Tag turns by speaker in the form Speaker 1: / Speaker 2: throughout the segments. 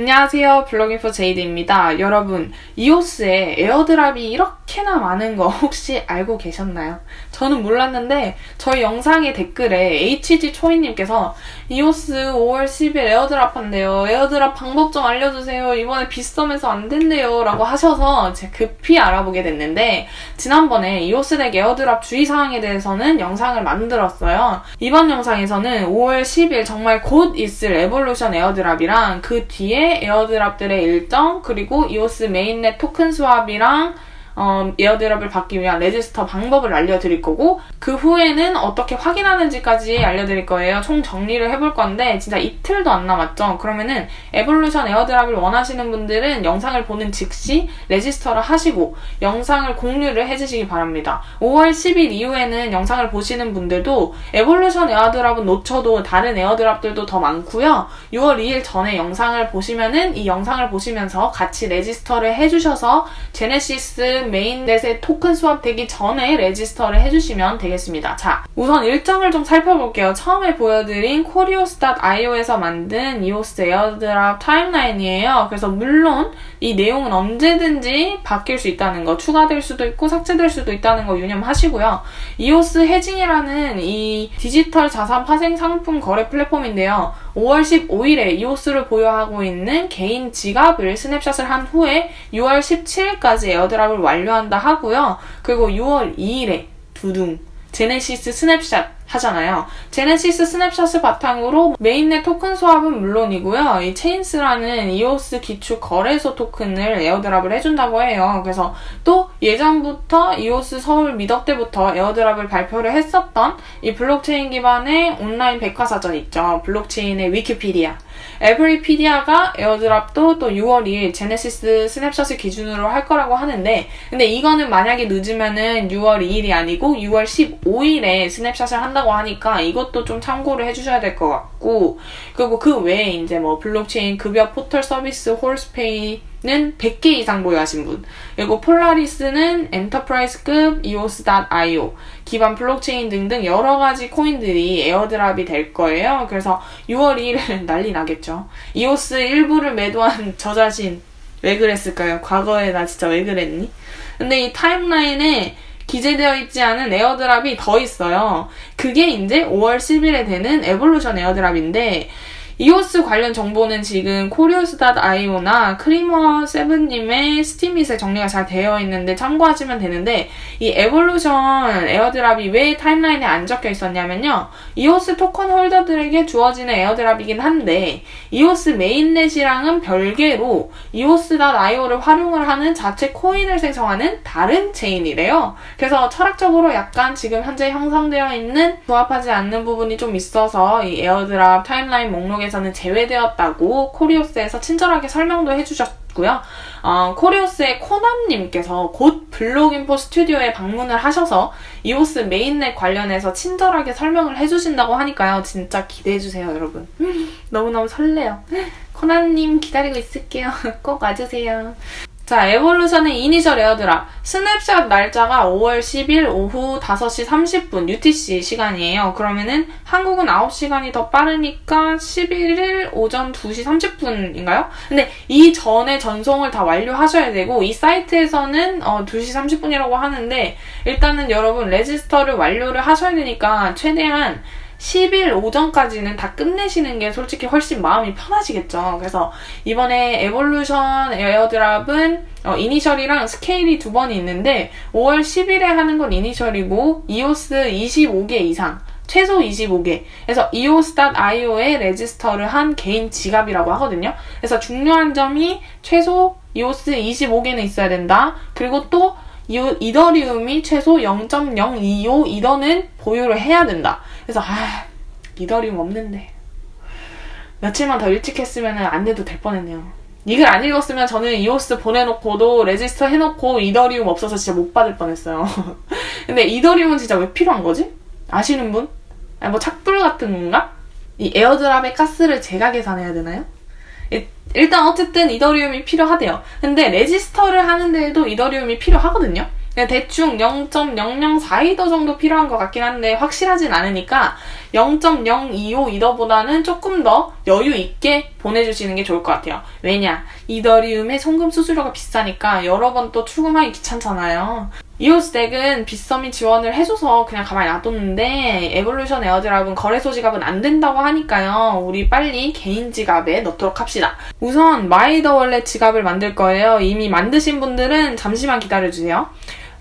Speaker 1: 안녕하세요. 블록인포 제이드입니다. 여러분, 이오스에 airdrop이 이렇게나 많은 거 혹시 알고 계셨나요? 저는 몰랐는데 저희 영상의 댓글에 HG 초이님께서 이오스 5월 10일 airdrop 한대요. airdrop 방법 좀 알려주세요. 이번에 빗썸에서 안 된대요. 라고 하셔서 제가 급히 알아보게 됐는데 지난번에 이오스 덱 airdrop 주의사항에 대해서는 영상을 만들었어요. 이번 영상에서는 5월 10일 정말 곧 있을 에볼루션 airdrop이랑 그 뒤에 airdrop들의 일정 그리고 이오스 mainnet 토큰 swap이랑 어, airdrop을 받기 위한 register 방법을 알려드릴 거고 그 후에는 어떻게 확인하는지까지 알려드릴 거예요. 총 정리를 해볼 건데 진짜 이틀도 안 남았죠. 그러면은 에볼루션 airdrop을 원하시는 분들은 영상을 보는 즉시 register를 하시고 영상을 공유를 해주시기 바랍니다. 5월 10일 이후에는 영상을 보시는 분들도 에볼루션 airdrop은 놓쳐도 다른 airdrop들도 더 많고요. 6월 2일 전에 영상을 보시면은 이 영상을 보시면서 같이 register를 해주셔서 genesis mainnet에 토큰 swap되기 전에 register를 해주시면 되겠습니다. 자, 우선 일정을 좀 살펴볼게요. 처음에 보여드린 코리오스.io에서 만든 이오스 airdrop timeline이에요. 그래서 물론 이 내용은 언제든지 바뀔 수 있다는 거, 추가될 수도 있고 삭제될 수도 있다는 거 유념하시고요. 이오스 해징이라는 이 디지털 자산 파생 상품 거래 플랫폼인데요. 5월 15일에 이오스를 보유하고 있는 개인 지갑을 snapshot을 한 후에 6월 17일까지 airdrop을 완료한다 하고요. 그리고 6월 2일에 두둥 genesis snapshot 하잖아요. genesis snapshot을 바탕으로 mainnet 토큰 swap은 물론이고요. 이 체인스라는 이오스 기축 거래소 토큰을 airdrop을 해준다고 해요. 그래서 또 예전부터 이오스 서울 meetup 때부터 airdrop을 발표를 했었던 이 블록체인 기반의 온라인 백과사전 있죠. 블록체인의 위키피디아. 에브리피디아가 airdrop도 또 6월 2일 genesis snapshot을 기준으로 할 거라고 하는데 근데 이거는 만약에 늦으면은 6월 2일이 아니고 6월 15일에 snapshot을 한다고 하니까 이것도 좀 참고를 해주셔야 될 것 같고 그리고 그 외에 이제 뭐 블록체인 급여 포털 서비스 호루스페이 는 100개 이상 보유하신 분. 그리고 폴라리스는 enterprise급 EOS.io, 기반 블록체인 등등 여러 가지 코인들이 airdrop이 될 거예요. 그래서 6월 2일 난리 나겠죠. EOS 일부를 매도한 저 자신 왜 그랬을까요? 과거에 나 진짜 왜 그랬니? 근데 이 timeline에 기재되어 있지 않은 airdrop이 더 있어요. 그게 이제 5월 10일에 되는 에볼루션 airdrop인데 이오스 관련 정보는 지금 코리오스.io나 크리머7님의 스팀잇에 정리가 잘 되어 있는데 참고하시면 되는데 이 에볼루션 airdrop이 왜 timeline에 안 적혀 있었냐면요. 이오스 토큰 holder들에게 주어지는 airdrop이긴 한데 이오스 mainnet이랑은 별개로 이오스.io를 활용을 하는 자체 코인을 생성하는 다른 체인이래요. 그래서 철학적으로 약간 지금 현재 형성되어 있는 부합하지 않는 부분이 좀 있어서 이 airdrop timeline 목록에 에서는 제외되었다고 코리오스에서 친절하게 설명도 해주셨고요. 어, 코리오스의 코남님께서 곧 블록인포 스튜디오에 방문을 하셔서 이오스 mainnet 관련해서 친절하게 설명을 해주신다고 하니까요. 진짜 기대해주세요, 여러분. 너무너무 설레요. 코남님 기다리고 있을게요. 꼭 와주세요. 자, 에볼루션의 initial airdrop. snapshot 날짜가 5월 10일 오후 5시 30분 UTC 시간이에요. 그러면은 한국은 9시간이 더 빠르니까 11일 오전 2시 30분인가요? 근데 이 전에 전송을 다 완료하셔야 되고 이 사이트에서는 어, 2시 30분이라고 하는데 일단은 여러분 register를 완료를 하셔야 되니까 최대한 10일 오전까지는 다 끝내시는 게 솔직히 훨씬 마음이 편하시겠죠. 그래서 이번에 에볼루션 airdrop은 어, initial이랑 스케일이 두 번이 있는데 5월 10일에 하는 건 initial이고 이오스 25개 이상 최소 25개. 그래서 eos.io에 register를 한 개인 지갑이라고 하거든요. 그래서 중요한 점이 최소 eos 25개는 있어야 된다. 그리고 또 이더리움이 최소 0.025 이더는 보유를 해야 된다. 그래서 아 이더리움 없는데 며칠만 더 일찍 했으면 안 돼도 될 뻔했네요. 이걸 안 읽었으면 저는 이오스 보내놓고도 register 해놓고 이더리움 없어서 진짜 못 받을 뻔했어요. 근데 이더리움은 진짜 왜 필요한 거지? 아시는 분? 아니 뭐 착불 같은 건가? 이 airdrop의 가스를 제가 계산해야 되나요? 일단 어쨌든 이더리움이 필요하대요. 근데 register를 하는 데에도 이더리움이 필요하거든요. 대충 0.004이더 정도 필요한 것 같긴 한데 확실하진 않으니까 0.025 이더보다는 조금 더 여유 있게 보내주시는 게 좋을 것 같아요. 왜냐? 이더리움의 송금 수수료가 비싸니까 여러 번 또 출금하기 귀찮잖아요. 이오스 덱은 빗썸이 지원을 해줘서 그냥 가만히 놔뒀는데 에볼루션 airdrop은 거래소 지갑은 안 된다고 하니까요. 우리 빨리 개인 지갑에 넣도록 합시다. 우선 마이이더월렛 지갑을 만들 거예요. 이미 만드신 분들은 잠시만 기다려주세요.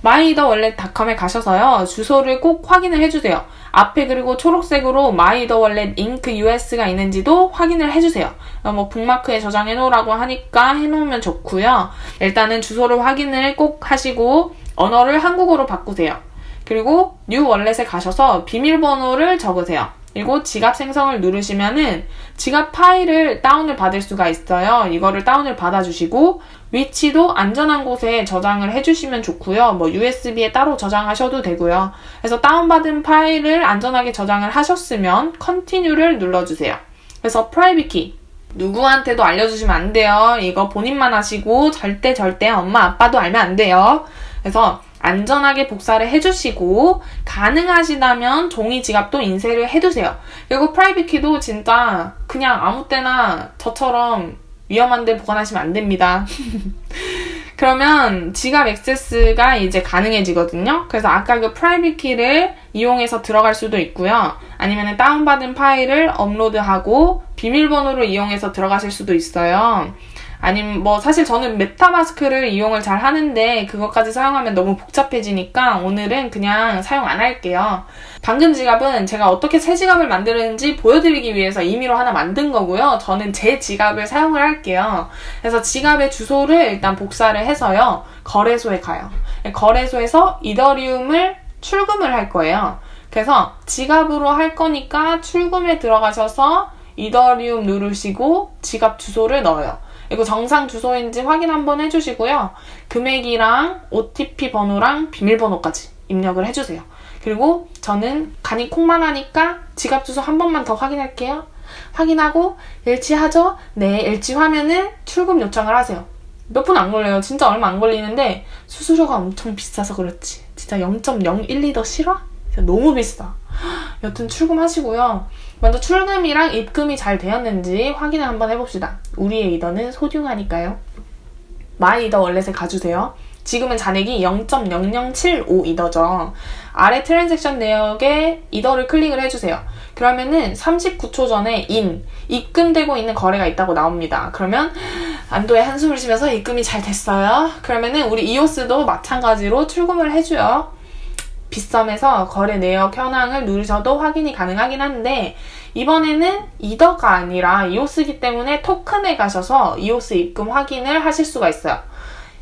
Speaker 1: MyEtherWallet.com에 가셔서요. 주소를 꼭 확인을 해주세요. 앞에 그리고 초록색으로 MyEtherWallet Inc US가 있는지도 확인을 해주세요. 어, 뭐 북마크에 저장해 놓으라고 하니까 해놓으면 좋고요. 일단은 주소를 확인을 꼭 하시고 언어를 한국어로 바꾸세요. 그리고 New Wallet에 가셔서 비밀번호를 적으세요. 그리고 지갑 생성을 누르시면은 지갑 파일을 다운을 받을 수가 있어요. 이거를 다운을 받아주시고 위치도 안전한 곳에 저장을 해주시면 좋고요. 뭐 USB에 따로 저장하셔도 되고요. 그래서 다운받은 파일을 안전하게 저장을 하셨으면 continue를 눌러주세요. 그래서 private key 누구한테도 알려주시면 안 돼요. 이거 본인만 하시고 절대 절대 엄마 아빠도 알면 안 돼요. 그래서 안전하게 복사를 해주시고 가능하시다면 종이 지갑도 인쇄를 해두세요. 그리고 private key도 진짜 그냥 아무 때나 저처럼 위험한데 보관하시면 안 됩니다. 그러면 지갑 액세스가 이제 가능해지거든요. 그래서 아까 그 private key를 이용해서 들어갈 수도 있고요. 아니면 다운받은 파일을 업로드하고 비밀번호로 이용해서 들어가실 수도 있어요. 아니면 뭐 사실 저는 MetaMask를 이용을 잘 하는데 그것까지 사용하면 너무 복잡해지니까 오늘은 그냥 사용 안 할게요. 방금 지갑은 제가 어떻게 새 지갑을 만드는지 보여드리기 위해서 임의로 하나 만든 거고요. 저는 제 지갑을 사용을 할게요. 그래서 지갑의 주소를 일단 복사를 해서요. 거래소에 가요. 거래소에서 이더리움을 출금을 할 거예요. 그래서 지갑으로 할 거니까 출금에 들어가셔서 이더리움 누르시고 지갑 주소를 넣어요. 이거 정상 주소인지 확인 한번 해주시고요. 금액이랑 OTP 번호랑 비밀번호까지 입력을 해주세요. 그리고 저는 간이 콩만 하니까 지갑 주소 한 번만 더 확인할게요. 확인하고 일치하죠? 네, 일치하면은 출금 요청을 하세요. 몇 분 안 걸려요. 진짜 얼마 안 걸리는데 수수료가 엄청 비싸서 그렇지. 진짜 0.012 이더 실화? 진짜 너무 비싸. 여튼 출금하시고요. 먼저 출금이랑 입금이 잘 되었는지 확인을 한번 해봅시다. 우리의 이더는 소중하니까요. MyEtherWallet에 가주세요. 지금은 잔액이 0.0075 이더죠. 아래 transaction 내역에 이더를 클릭을 해주세요. 그러면은 39초 전에 인, 입금되고 있는 거래가 있다고 나옵니다. 그러면 안도의 한숨을 쉬면서 입금이 잘 됐어요. 그러면은 우리 이오스도 마찬가지로 출금을 해줘요. 빗썸에서 거래 내역 현황을 누르셔도 확인이 가능하긴 한데 이번에는 이더가 아니라 이오스기 때문에 토큰에 가셔서 이오스 입금 확인을 하실 수가 있어요.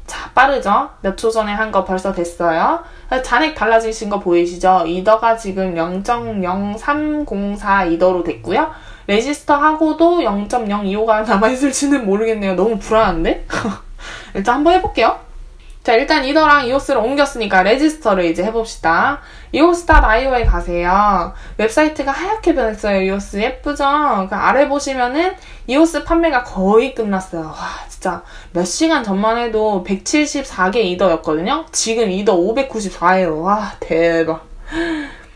Speaker 1: 자, 빠르죠? 몇 초 전에 한 거 벌써 됐어요. 잔액 달라지신 거 보이시죠? 이더가 지금 0.0304 이더로 됐고요. register 하고도 0.025가 남아있을지는 모르겠네요. 너무 불안한데? 일단 한번 해볼게요. 자, 일단 이더랑 이오스를 옮겼으니까 register를 이제 해봅시다. 이오스닷아이오에 가세요. 웹사이트가 하얗게 변했어요. 이오스 예쁘죠? 그 아래 보시면은 이오스 판매가 거의 끝났어요. 와, 진짜 몇 시간 전만 해도 174개 이더였거든요? 지금 이더 594예요. 와, 대박.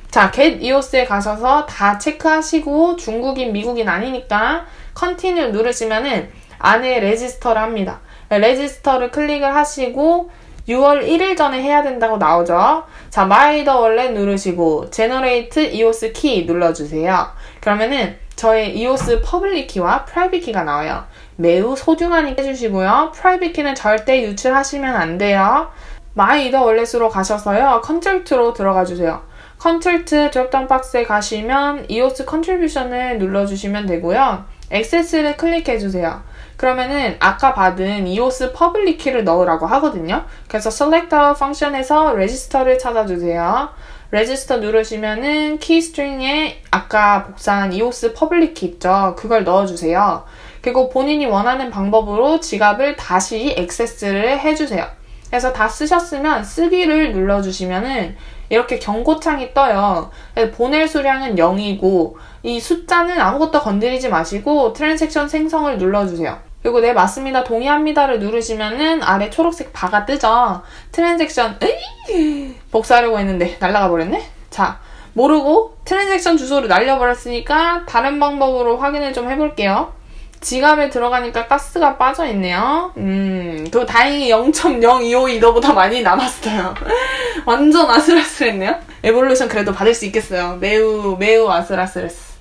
Speaker 1: 자, get EOS에 가셔서 다 체크하시고 중국인, 미국인 아니니까 continue 누르시면은 안에 register를 합니다. register를 클릭을 하시고 6월 1일 전에 해야 된다고 나오죠. 자, MyEtherWallet 누르시고 generate EOS key 눌러주세요. 그러면은 저의 이오스 public key와 private key가 나와요. 매우 소중하니까 해주시고요. private key는 절대 유출하시면 안 돼요. MyEtherWallet으로 가셔서요. contract로 들어가 주세요. contract dropdown box에 가시면 EOS contribution을 눌러주시면 되고요. 액세스를 클릭해 주세요. 그러면은 아까 받은 이오스 public key를 넣으라고 하거든요. 그래서 select a function에서 register를 찾아주세요. register 누르시면은 key string에 아까 복사한 이오스 public key 있죠. 그걸 넣어주세요. 그리고 본인이 원하는 방법으로 지갑을 다시 액세스를 해주세요. 그래서 다 쓰셨으면 쓰기를 눌러주시면은 이렇게 경고창이 떠요. 보낼 수량은 0이고 이 숫자는 아무것도 건드리지 마시고 transaction 생성을 눌러주세요. 그리고 네 맞습니다. 동의합니다를 누르시면은 아래 초록색 바가 뜨죠? transaction 에이! 복사하려고 했는데 날라가 버렸네? 자 모르고 transaction 주소를 날려버렸으니까 다른 방법으로 확인을 좀 해볼게요. 지갑에 들어가니까 가스가 빠져있네요. 음 그리고 다행히 0.0252도보다 많이 남았어요. 완전 아슬아슬했네요. 에볼루션 그래도 받을 수 있겠어요. 매우 매우 아슬아슬했어.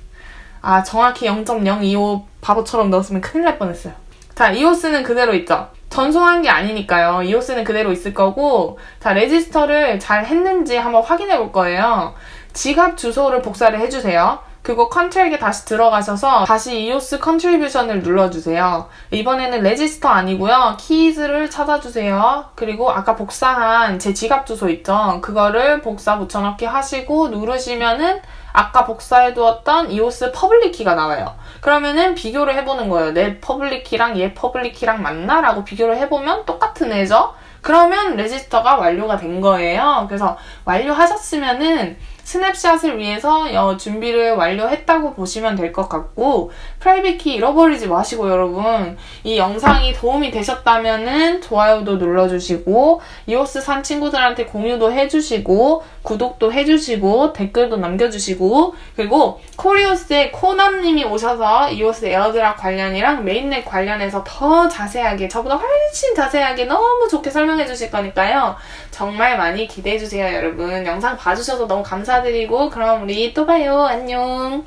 Speaker 1: 아 정확히 0.025 바보처럼 넣었으면 큰일 날 뻔했어요 자, 이오스는 그대로 있죠. 전송한 게 아니니까요. 이오스는 그대로 있을 거고, 자, 레지스터를 잘 했는지 한번 확인해 볼 거예요. 지갑 주소를 복사를 해주세요. 그리고 contract에 다시 들어가셔서 다시 EOS contribution을 눌러주세요. 이번에는 register 아니고요. keys를 찾아주세요. 그리고 아까 복사한 제 지갑 주소 있죠? 그거를 복사 붙여넣기 하시고 누르시면은 아까 복사해두었던 이오스 public key가 나와요. 그러면은 비교를 해보는 거예요. 내 public key랑 얘 public key랑 맞나? 라고 비교를 해보면 똑같은 애죠? 그러면 register가 완료가 된 거예요. 그래서 완료하셨으면은 snapshot을 위해서 어, 준비를 완료했다고 보시면 될 것 같고 private key 잃어버리지 마시고 여러분 이 영상이 도움이 되셨다면은 좋아요도 눌러주시고 이오스 산 친구들한테 공유도 해주시고 구독도 해주시고 댓글도 남겨주시고 그리고 코리오스의 코남님이 오셔서 이오스 airdrop 관련이랑 mainnet 관련해서 더 자세하게 저보다 훨씬 자세하게 너무 좋게 설명해 주실 거니까요 정말 많이 기대해 주세요 여러분. 영상 봐주셔서 너무 감사드리고 그럼 우리 또 봐요. 안녕